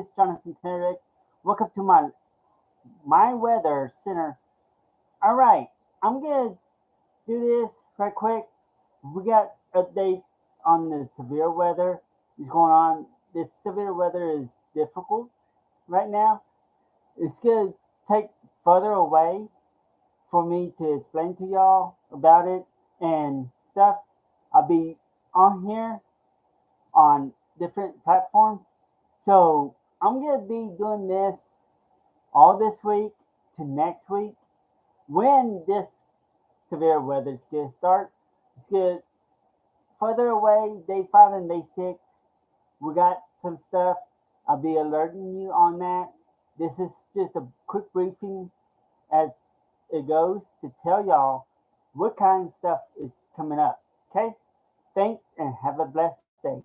Is Jonathan Tenerick. Welcome to my my weather center. All right, I'm gonna do this right quick. We got updates on the severe weather is going on. This severe weather is difficult right now. It's gonna take further away for me to explain to y'all about it and stuff. I'll be on here on different platforms. So I'm gonna be doing this all this week to next week. When this severe weather is gonna start, it's gonna further away, day five and day six. We got some stuff. I'll be alerting you on that. This is just a quick briefing as it goes to tell y'all what kind of stuff is coming up. Okay? Thanks and have a blessed day.